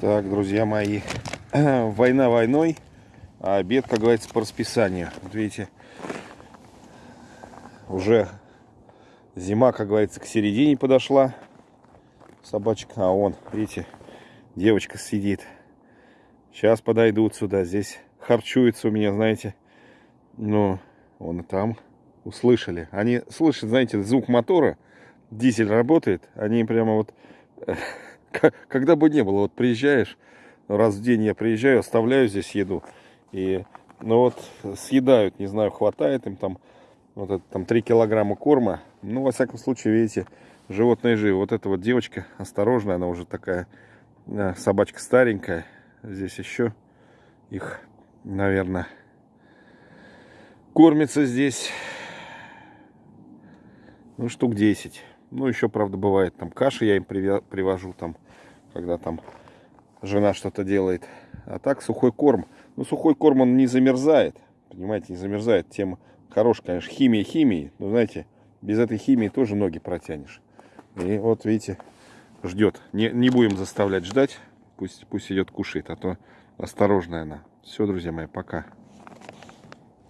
Так, друзья мои, война войной, а обед, как говорится, по расписанию. Вот видите, уже зима, как говорится, к середине подошла. Собачек, а вон, видите, девочка сидит. Сейчас подойдут сюда, здесь харчуется у меня, знаете. Ну, вон и там услышали. Они слышат, знаете, звук мотора, дизель работает, они прямо вот когда бы не было, вот приезжаешь, раз в день я приезжаю, оставляю здесь еду, и, ну вот, съедают, не знаю, хватает им там, вот это там 3 килограмма корма, ну, во всяком случае, видите, животные живы. Вот эта вот девочка, осторожная, она уже такая, э, собачка старенькая, здесь еще их, наверное, кормится здесь, ну, штук 10. Ну, еще, правда, бывает, там каши я им привожу, там, когда там жена что-то делает. А так, сухой корм. Ну, сухой корм, он не замерзает, понимаете, не замерзает. Тем хорош, конечно, химия химии. Но, знаете, без этой химии тоже ноги протянешь. И вот, видите, ждет. Не, не будем заставлять ждать. Пусть, пусть идет кушает, а то осторожная она. Все, друзья мои, пока.